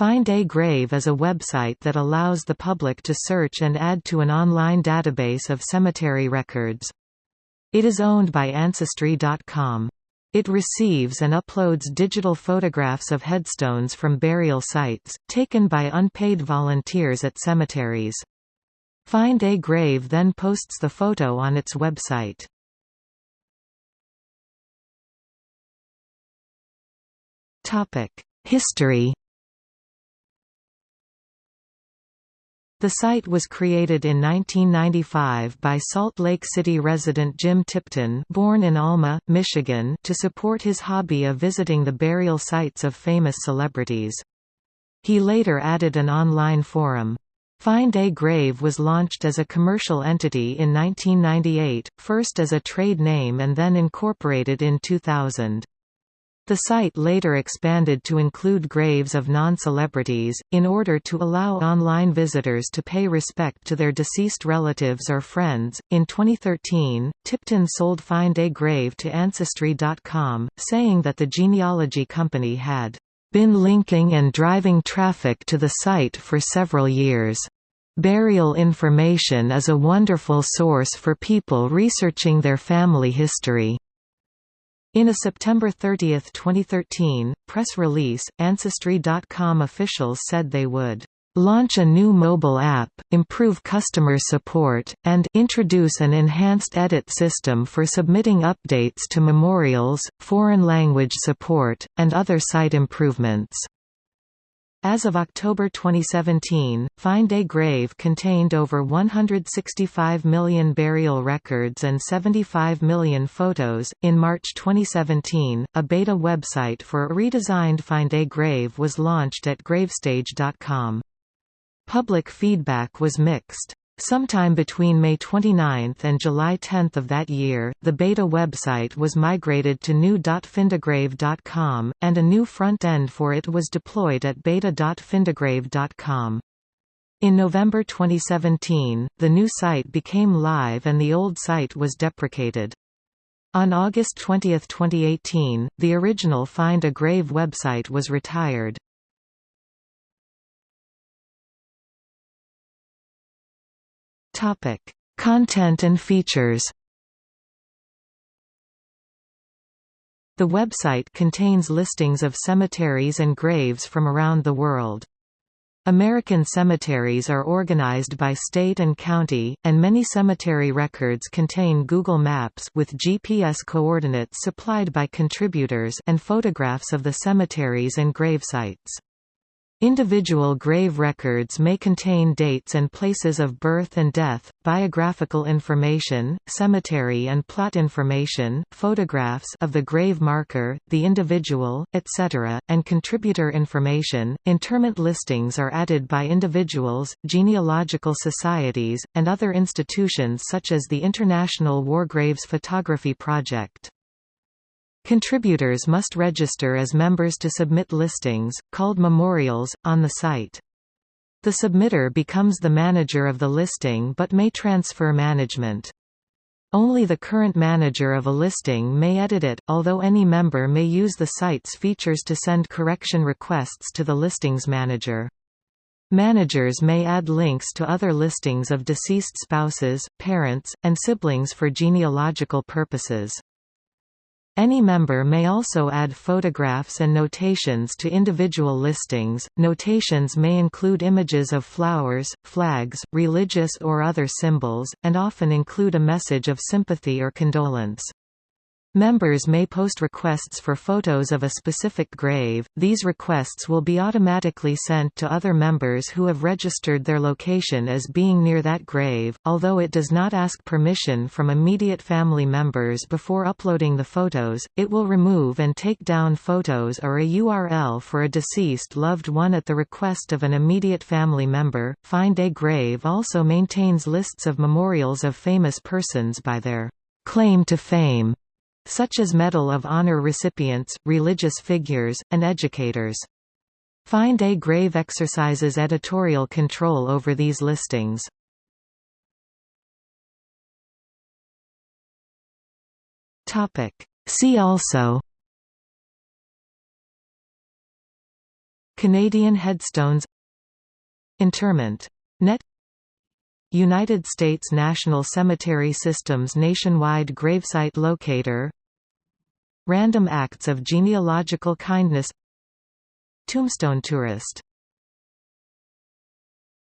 Find a Grave is a website that allows the public to search and add to an online database of cemetery records. It is owned by Ancestry.com. It receives and uploads digital photographs of headstones from burial sites, taken by unpaid volunteers at cemeteries. Find a Grave then posts the photo on its website. History The site was created in 1995 by Salt Lake City resident Jim Tipton born in Alma, Michigan to support his hobby of visiting the burial sites of famous celebrities. He later added an online forum. Find a Grave was launched as a commercial entity in 1998, first as a trade name and then incorporated in 2000. The site later expanded to include graves of non-celebrities, in order to allow online visitors to pay respect to their deceased relatives or friends. In 2013, Tipton sold Find a Grave to Ancestry.com, saying that the genealogy company had been linking and driving traffic to the site for several years. Burial information is a wonderful source for people researching their family history. In a September 30, 2013, press release, Ancestry.com officials said they would launch a new mobile app, improve customer support, and introduce an enhanced edit system for submitting updates to memorials, foreign language support, and other site improvements. As of October 2017, Find a Grave contained over 165 million burial records and 75 million photos. In March 2017, a beta website for a redesigned Find a Grave was launched at gravestage.com. Public feedback was mixed. Sometime between May 29 and July 10 of that year, the beta website was migrated to new.findagrave.com, and a new front-end for it was deployed at beta.findagrave.com. In November 2017, the new site became live and the old site was deprecated. On August 20, 2018, the original Find a Grave website was retired. Topic: Content and features. The website contains listings of cemeteries and graves from around the world. American cemeteries are organized by state and county, and many cemetery records contain Google Maps with GPS coordinates supplied by contributors and photographs of the cemeteries and gravesites. Individual grave records may contain dates and places of birth and death, biographical information, cemetery and plot information, photographs of the grave marker, the individual, etc., and contributor information. Interment listings are added by individuals, genealogical societies, and other institutions such as the International War Graves Photography Project. Contributors must register as members to submit listings, called memorials, on the site. The submitter becomes the manager of the listing but may transfer management. Only the current manager of a listing may edit it, although any member may use the site's features to send correction requests to the listings manager. Managers may add links to other listings of deceased spouses, parents, and siblings for genealogical purposes. Any member may also add photographs and notations to individual listings. Notations may include images of flowers, flags, religious or other symbols, and often include a message of sympathy or condolence. Members may post requests for photos of a specific grave. These requests will be automatically sent to other members who have registered their location as being near that grave, although it does not ask permission from immediate family members before uploading the photos. It will remove and take down photos or a URL for a deceased loved one at the request of an immediate family member. Find a Grave also maintains lists of memorials of famous persons by their claim to fame such as Medal of Honor recipients, religious figures, and educators. Find a Grave exercises editorial control over these listings. See also Canadian Headstones Interment. Net United States National Cemetery System's nationwide gravesite locator. Random acts of genealogical kindness. Tombstone tourist